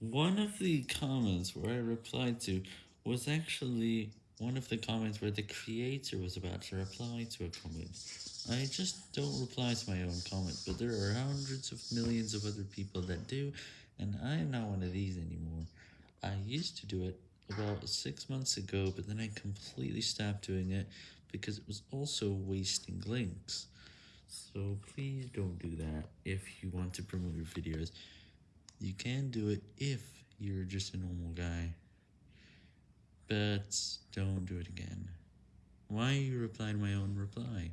One of the comments where I replied to was actually one of the comments where the creator was about to reply to a comment. I just don't reply to my own comment, but there are hundreds of millions of other people that do, and I am not one of these anymore. I used to do it about six months ago, but then I completely stopped doing it because it was also wasting links. So please don't do that if you want to promote your videos. You can do it if you're just a normal guy. But don't do it again. Why you reply to my own reply?